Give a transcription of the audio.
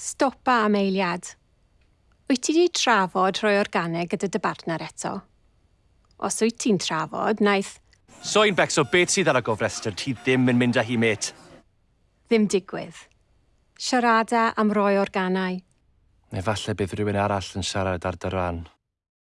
Stopa am eiliad. Wyt ti wedi trafod rhoi organeg gyda dy bartner eto? Os wyt ti'n trafod, naeth... Soi'n becso beth sydd ar y gofrestr, ti ddim yn mynd â hi met. Ddim digwydd. Siarada am roi organau. Neu falle bydd rhywun arall yn siarad ar dy ran.